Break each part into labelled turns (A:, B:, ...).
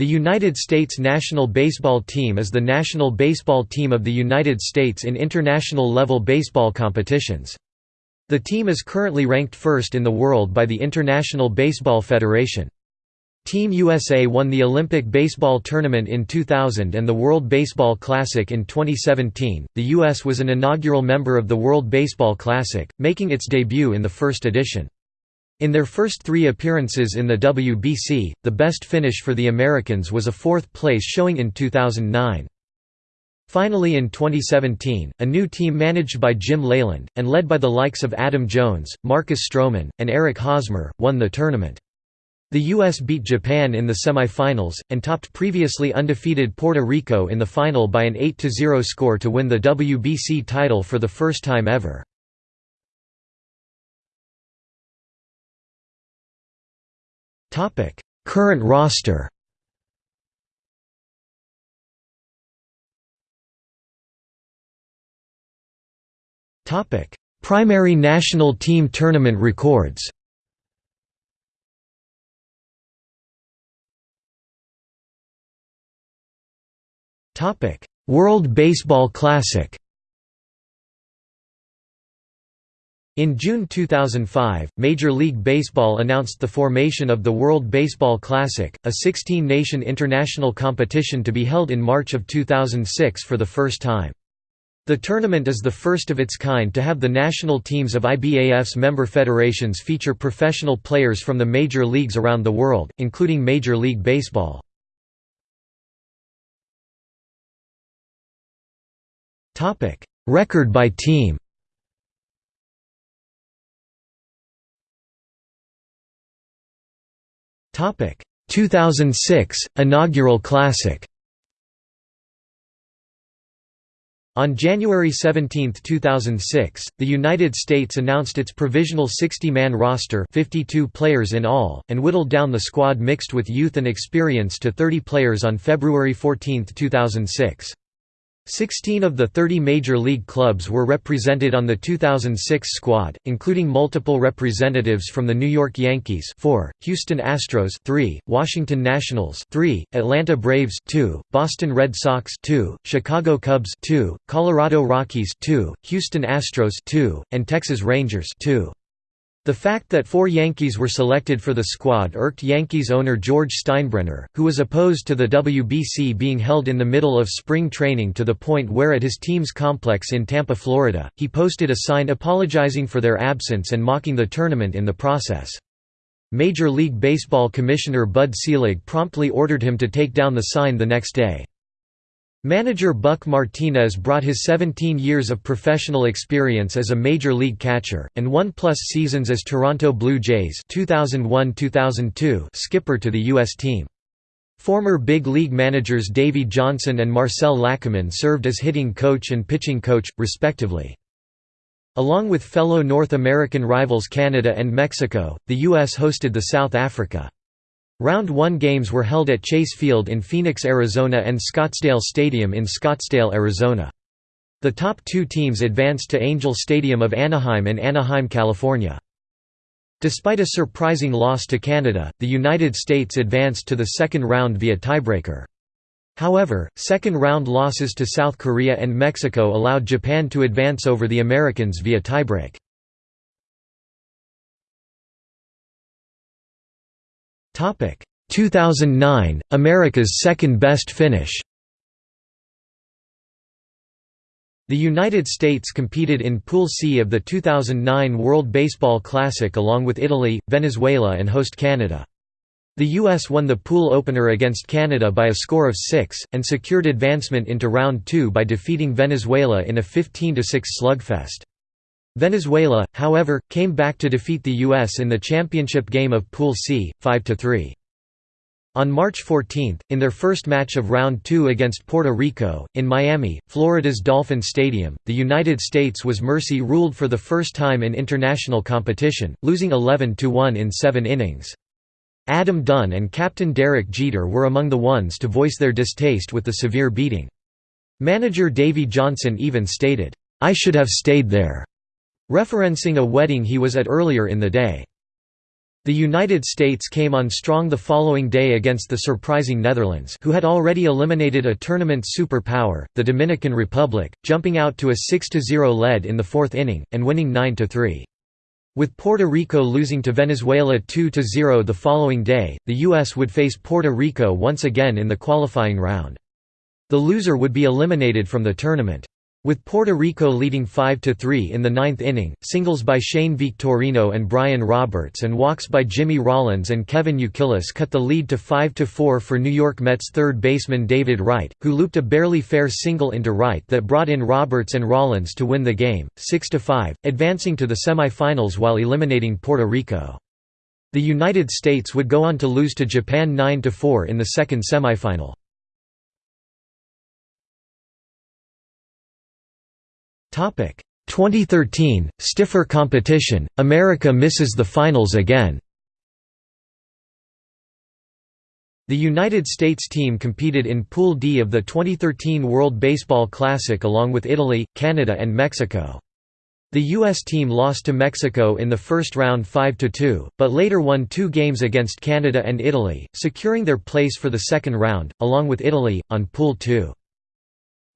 A: The United States national baseball team is the national baseball team of the United States in international level baseball competitions. The team is currently ranked first in the world by the International Baseball Federation. Team USA won the Olympic baseball tournament in 2000 and the World Baseball Classic in 2017. The US was an inaugural member of the World Baseball Classic, making its debut in the first edition. In their first three appearances in the WBC, the best finish for the Americans was a fourth place showing in 2009. Finally in 2017, a new team managed by Jim Leyland, and led by the likes of Adam Jones, Marcus Stroman, and Eric Hosmer, won the tournament. The U.S. beat Japan in the semifinals, and topped previously undefeated Puerto Rico in the final by an 8–0 score to win the WBC title for the first time ever. Topic: Current roster. Topic: Primary national team tournament records. Topic: World Baseball Classic. In June 2005, Major League Baseball announced the formation of the World Baseball Classic, a 16-nation international competition to be held in March of 2006 for the first time. The tournament is the first of its kind to have the national teams of IBAF's member federations feature professional players from the major leagues around the world, including Major League Baseball. Record by team 2006 inaugural classic. On January 17, 2006, the United States announced its provisional 60-man roster 52 players in all, and whittled down the squad mixed with youth and experience to 30 players on February 14, 2006. Sixteen of the 30 major league clubs were represented on the 2006 squad, including multiple representatives from the New York Yankees 4, Houston Astros 3, Washington Nationals 3, Atlanta Braves 2, Boston Red Sox 2, Chicago Cubs 2, Colorado Rockies 2, Houston Astros 2, and Texas Rangers 2. The fact that four Yankees were selected for the squad irked Yankees owner George Steinbrenner, who was opposed to the WBC being held in the middle of spring training to the point where at his team's complex in Tampa, Florida, he posted a sign apologizing for their absence and mocking the tournament in the process. Major League Baseball Commissioner Bud Selig promptly ordered him to take down the sign the next day. Manager Buck Martinez brought his 17 years of professional experience as a major league catcher, and one-plus seasons as Toronto Blue Jays 2001–2002 skipper to the U.S. team. Former big league managers Davey Johnson and Marcel Lachemann served as hitting coach and pitching coach, respectively. Along with fellow North American rivals Canada and Mexico, the U.S. hosted the South Africa. Round 1 games were held at Chase Field in Phoenix, Arizona and Scottsdale Stadium in Scottsdale, Arizona. The top two teams advanced to Angel Stadium of Anaheim in Anaheim, California. Despite a surprising loss to Canada, the United States advanced to the second round via tiebreaker. However, second-round losses to South Korea and Mexico allowed Japan to advance over the Americans via tiebreak. 2009 America's second best finish. The United States competed in Pool C of the 2009 World Baseball Classic along with Italy, Venezuela and host Canada. The U.S. won the pool opener against Canada by a score of 6, and secured advancement into Round 2 by defeating Venezuela in a 15–6 slugfest. Venezuela, however, came back to defeat the U.S. in the championship game of Pool C, 5–3. On March 14, in their first match of Round 2 against Puerto Rico, in Miami, Florida's Dolphin Stadium, the United States was mercy ruled for the first time in international competition, losing 11–1 in seven innings. Adam Dunn and captain Derek Jeter were among the ones to voice their distaste with the severe beating. Manager Davey Johnson even stated, "'I should have stayed there' referencing a wedding he was at earlier in the day. The United States came on strong the following day against the surprising Netherlands who had already eliminated a tournament superpower, the Dominican Republic, jumping out to a 6–0 lead in the fourth inning, and winning 9–3. With Puerto Rico losing to Venezuela 2–0 the following day, the U.S. would face Puerto Rico once again in the qualifying round. The loser would be eliminated from the tournament. With Puerto Rico leading 5–3 in the ninth inning, singles by Shane Victorino and Brian Roberts and walks by Jimmy Rollins and Kevin Youkilis cut the lead to 5–4 for New York Mets third baseman David Wright, who looped a barely fair single into right that brought in Roberts and Rollins to win the game, 6–5, advancing to the semifinals while eliminating Puerto Rico. The United States would go on to lose to Japan 9–4 in the second semifinal. 2013 stiffer competition. America misses the finals again. The United States team competed in Pool D of the 2013 World Baseball Classic along with Italy, Canada and Mexico. The U.S. team lost to Mexico in the first round 5–2, but later won two games against Canada and Italy, securing their place for the second round, along with Italy, on Pool 2.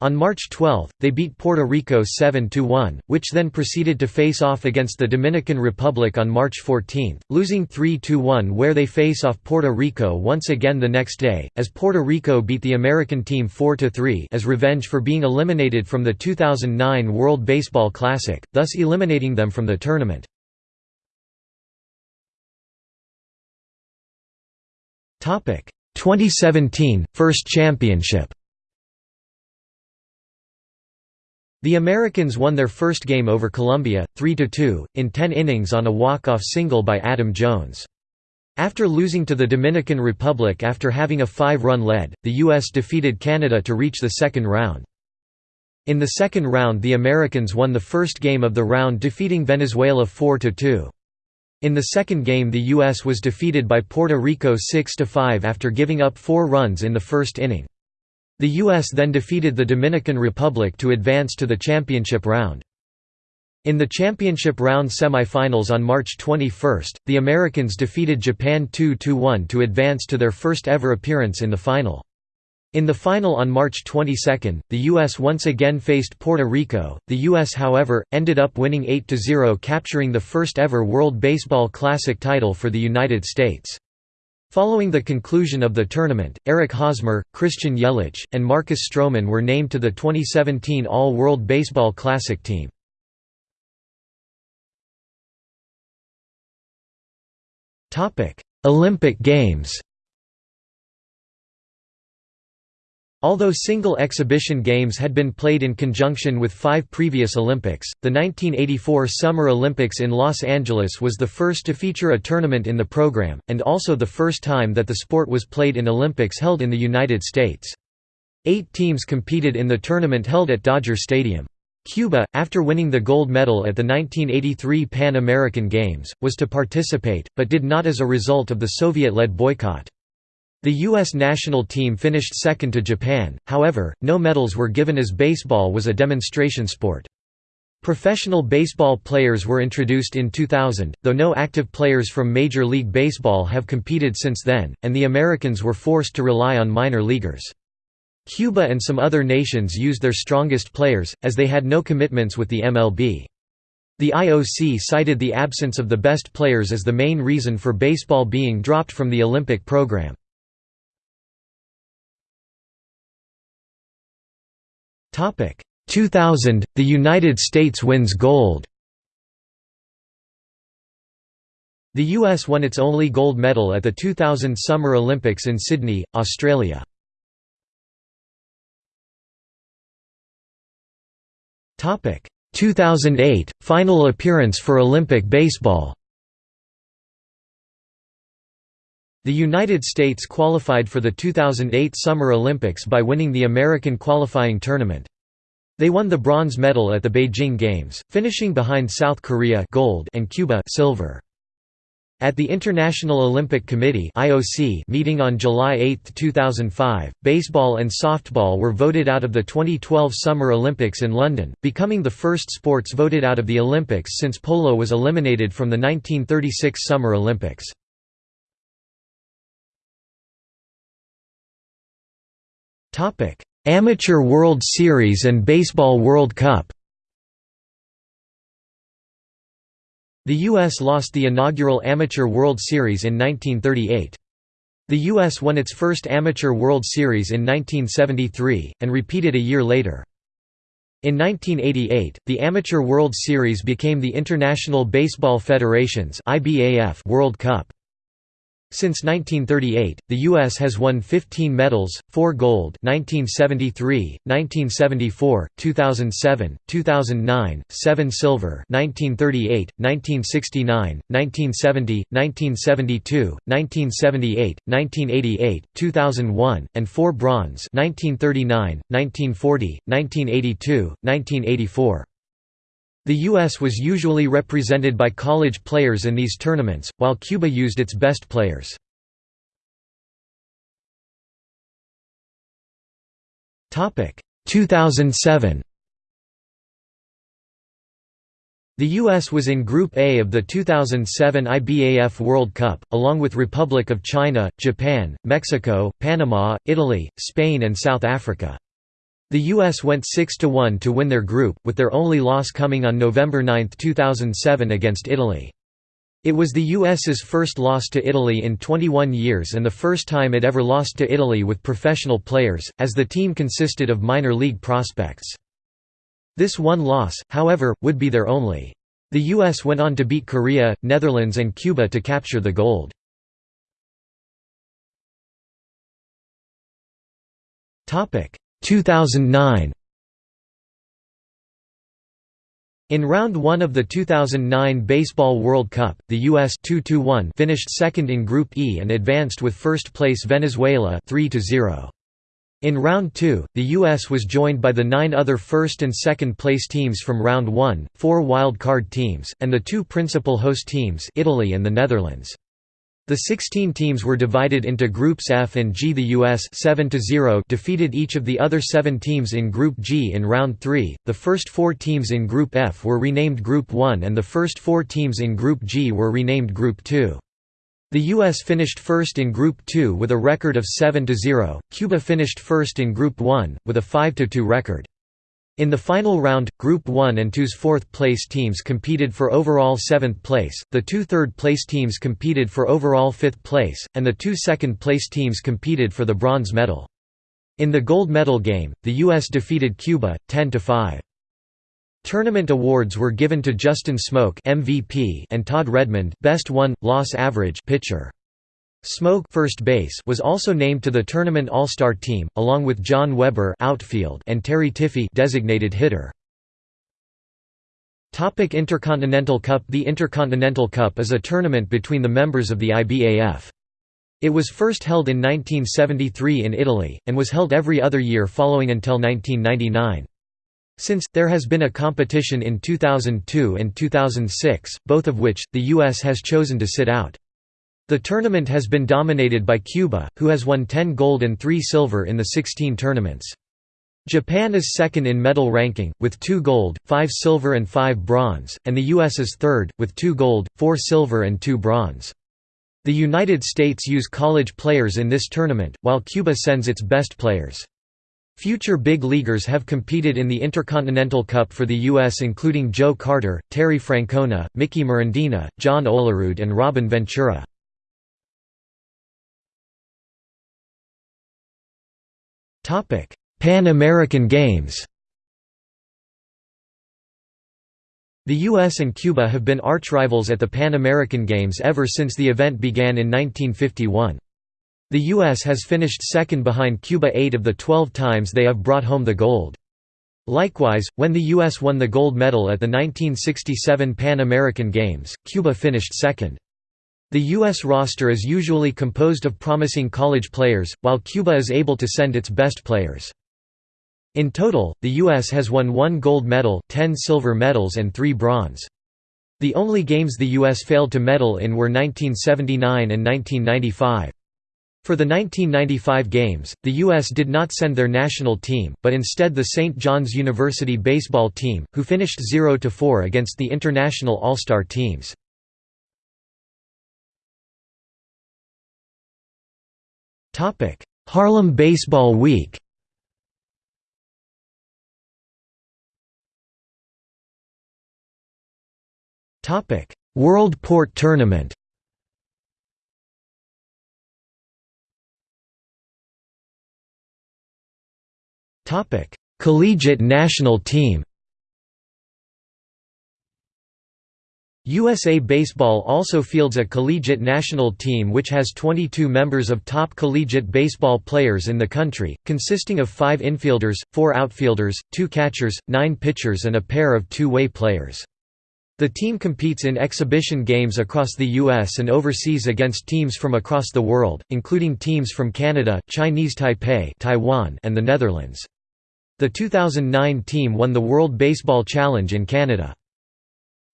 A: On March 12, they beat Puerto Rico 7–1, which then proceeded to face off against the Dominican Republic on March 14, losing 3–1 where they face off Puerto Rico once again the next day, as Puerto Rico beat the American team 4–3 as revenge for being eliminated from the 2009 World Baseball Classic, thus eliminating them from the tournament. Topic 2017 First Championship The Americans won their first game over Colombia, 3–2, in 10 innings on a walk-off single by Adam Jones. After losing to the Dominican Republic after having a five-run lead, the U.S. defeated Canada to reach the second round. In the second round the Americans won the first game of the round defeating Venezuela 4–2. In the second game the U.S. was defeated by Puerto Rico 6–5 after giving up four runs in the first inning. The U.S. then defeated the Dominican Republic to advance to the championship round. In the championship round semifinals on March 21, the Americans defeated Japan 2–1 to advance to their first ever appearance in the final. In the final on March 22, the U.S. once again faced Puerto Rico. The U.S., however, ended up winning 8–0 capturing the first ever World Baseball Classic title for the United States. Following the conclusion of the tournament, Eric Hosmer, Christian Yelich, and Marcus Stroman were named to the 2017 All-World Baseball Classic team. Olympic Games Although single exhibition games had been played in conjunction with five previous Olympics, the 1984 Summer Olympics in Los Angeles was the first to feature a tournament in the program, and also the first time that the sport was played in Olympics held in the United States. Eight teams competed in the tournament held at Dodger Stadium. Cuba, after winning the gold medal at the 1983 Pan American Games, was to participate, but did not as a result of the Soviet-led boycott. The U.S. national team finished second to Japan, however, no medals were given as baseball was a demonstration sport. Professional baseball players were introduced in 2000, though no active players from Major League Baseball have competed since then, and the Americans were forced to rely on minor leaguers. Cuba and some other nations used their strongest players, as they had no commitments with the MLB. The IOC cited the absence of the best players as the main reason for baseball being dropped from the Olympic program. Topic 2000 The United States wins gold. The US won its only gold medal at the 2000 Summer Olympics in Sydney, Australia. Topic 2008 Final appearance for Olympic baseball. The United States qualified for the 2008 Summer Olympics by winning the American qualifying tournament. They won the bronze medal at the Beijing Games, finishing behind South Korea gold and Cuba silver. At the International Olympic Committee (IOC) meeting on July 8, 2005, baseball and softball were voted out of the 2012 Summer Olympics in London, becoming the first sports voted out of the Olympics since polo was eliminated from the 1936 Summer Olympics. Topic: Amateur World Series and Baseball World Cup. The U.S. lost the inaugural Amateur World Series in 1938. The U.S. won its first Amateur World Series in 1973, and repeated a year later. In 1988, the Amateur World Series became the International Baseball Federation's World Cup. Since 1938, the U.S. has won 15 medals, 4 gold 1973, 1974, 2007, 2009, 7 silver 1938, 1969, 1970, 1972, 1978, 1988, 2001, and 4 bronze 1939, 1940, 1982, 1984. The U.S. was usually represented by college players in these tournaments, while Cuba used its best players. Topic 2007. The U.S. was in Group A of the 2007 IBAF World Cup, along with Republic of China, Japan, Mexico, Panama, Italy, Spain and South Africa. The U.S. went 6–1 to win their group, with their only loss coming on November 9, 2007 against Italy. It was the U.S.'s first loss to Italy in 21 years and the first time it ever lost to Italy with professional players, as the team consisted of minor league prospects. This one loss, however, would be their only. The U.S. went on to beat Korea, Netherlands and Cuba to capture the gold. Topic 2009 In round 1 of the 2009 Baseball World Cup, the US 2 finished second in Group E and advanced with first place Venezuela 3 -0. In round 2, the US was joined by the nine other first and second place teams from round 1, four wild card teams, and the two principal host teams Italy and the Netherlands. The 16 teams were divided into Groups F and G. The US 7 defeated each of the other seven teams in Group G in round 3. The first four teams in Group F were renamed Group 1 and the first four teams in Group G were renamed Group 2. The US finished first in Group 2 with a record of 7–0, Cuba finished first in Group 1, with a 5–2 record. In the final round, Group 1 and 2's fourth-place teams competed for overall seventh place, the two third-place teams competed for overall fifth place, and the two second-place teams competed for the bronze medal. In the gold medal game, the U.S. defeated Cuba, 10–5. Tournament awards were given to Justin Smoak MVP and Todd Redmond Best Won, Loss Average pitcher. Smoak first base was also named to the tournament All-Star team, along with Jon Weber outfield and Terry Tiffee designated hitter. Topic Intercontinental Cup The Intercontinental Cup is a tournament between the members of the IBAF. It was first held in 1973 in Italy, and was held every other year following until 1999. Since, there has been a competition in 2002 and 2006, both of which, the U.S. has chosen to sit out. The tournament has been dominated by Cuba, who has won 10 gold and 3 silver in the 16 tournaments. Japan is second in medal ranking, with 2 gold, 5 silver and 5 bronze, and the US is third, with 2 gold, 4 silver and 2 bronze. The United States use college players in this tournament, while Cuba sends its best players. Future big leaguers have competed in the Intercontinental Cup for the U.S. including Joe Carter, Terry Francona, Mickey Morandini, John Olerud and Robin Ventura. Pan American Games The US and Cuba have been archrivals at the Pan American Games ever since the event began in 1951. The US has finished second behind Cuba eight of the 12 times they have brought home the gold. Likewise, when the U.S. won the gold medal at the 1967 Pan American Games, Cuba finished second. The U.S. roster is usually composed of promising college players, while Cuba is able to send its best players. In total, the U.S. has won one gold medal, ten silver medals and three bronze. The only games the U.S. failed to medal in were 1979 and 1995. For the 1995 Games, the U.S. did not send their national team, but instead the St. John's University baseball team, who finished 0–4 against the international All-Star teams. Haarlem Baseball Week. World Port Tournament. Topic: Collegiate national team. USA Baseball also fields a collegiate national team which has 22 members of top collegiate baseball players in the country, consisting of five infielders, four outfielders, two catchers, nine pitchers and a pair of two-way players. The team competes in exhibition games across the U.S. and overseas against teams from across the world, including teams from Canada, Chinese Taipei Taiwan, and the Netherlands. The 2009 team won the World Baseball Challenge in Canada.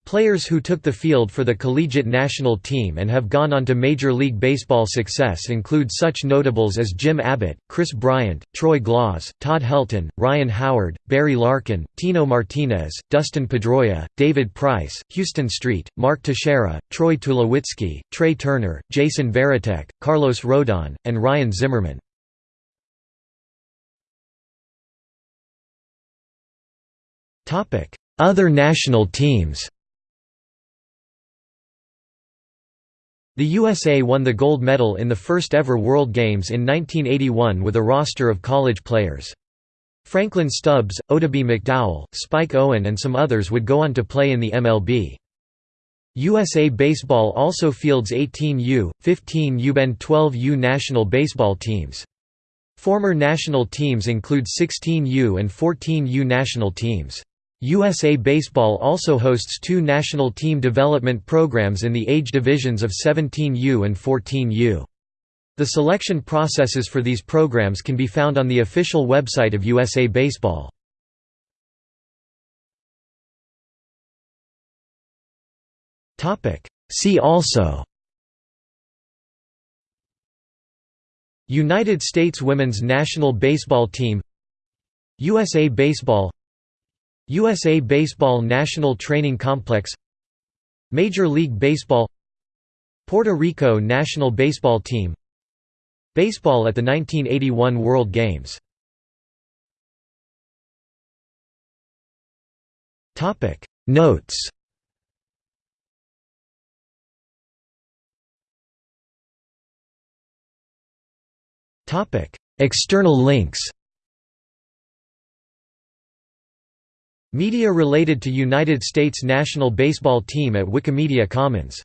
A: Players who took the field for the collegiate national team and have gone on to Major League Baseball success include such notables as Jim Abbott, Kris Bryant, Troy Glaus, Todd Helton, Ryan Howard, Barry Larkin, Tino Martinez, Dustin Pedroia, David Price, Houston Street, Mark Teixeira, Troy Tulowitzki, Trea Turner, Jason Varitek, Carlos Rodon, and Ryan Zimmerman. Other national teams The USA won the gold medal in the first ever World Games in 1981 with a roster of college players. Franklin Stubbs, Oddibe McDowell, Spike Owen and some others would go on to play in the MLB. USA Baseball also fields 18U, 15U and 12U national baseball teams. Former national teams include 16U and 14U national teams. USA Baseball also hosts two national team development programs in the age divisions of 17U and 14U. The selection processes for these programs can be found on the official website of USA Baseball. See also United States women's national baseball team USA Baseball USA Baseball National Training Complex Major League Baseball Puerto Rico national baseball team Baseball at the 1981 World Games. Notes. External links Media related to United States national baseball team at Wikimedia Commons